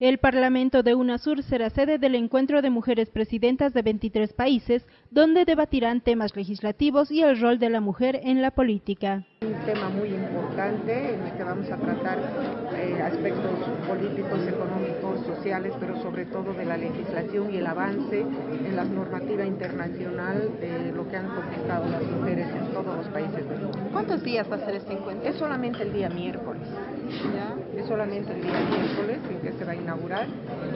El Parlamento de UNASUR será sede del encuentro de mujeres presidentas de 23 países, donde debatirán temas legislativos y el rol de la mujer en la política. Un tema muy importante en el que vamos a tratar eh, aspectos políticos, económicos, sociales, pero sobre todo de la legislación y el avance en la normativa internacional de lo que han conquistado las mujeres en todos los países del mundo. ¿Cuántos días va a ser este encuentro? Es solamente el día miércoles. ¿Ya? Es solamente el día miércoles en que se va a inaugurar.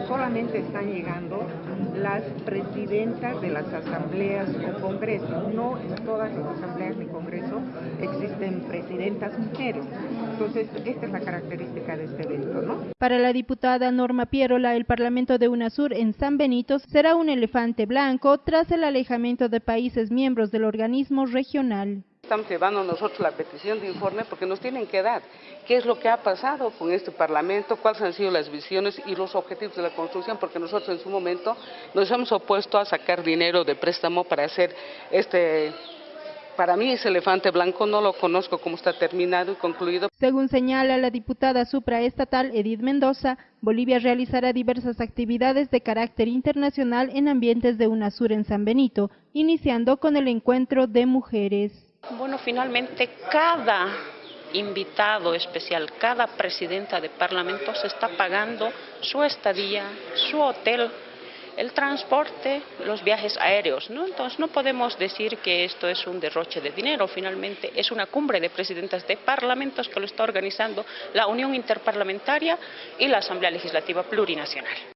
Solamente están llegando las presidentas de las asambleas o congresos. No en todas las asambleas ni congresos existen presidentas mujeres. Entonces, esta es la característica de este evento, ¿no? Para la diputada Norma Pierola, el Parlamento de UNASUR en San Benito será un elefante blanco tras el alejamiento de países miembros del organismo regional. Estamos llevando nosotros la petición de informe porque nos tienen que dar qué es lo que ha pasado con este Parlamento, cuáles han sido las visiones y los objetivos de la construcción, porque nosotros en su momento nos hemos opuesto a sacar dinero de préstamo para hacer este para mí ese elefante blanco no lo conozco cómo está terminado y concluido. Según señala la diputada supraestatal Edith Mendoza, Bolivia realizará diversas actividades de carácter internacional en ambientes de UNASUR en San Benito, iniciando con el encuentro de mujeres. Bueno, finalmente cada invitado especial, cada presidenta de parlamento se está pagando su estadía, su hotel, el transporte, los viajes aéreos. ¿no? Entonces no podemos decir que esto es un derroche de dinero, finalmente es una cumbre de presidentas de parlamentos que lo está organizando la Unión Interparlamentaria y la Asamblea Legislativa Plurinacional.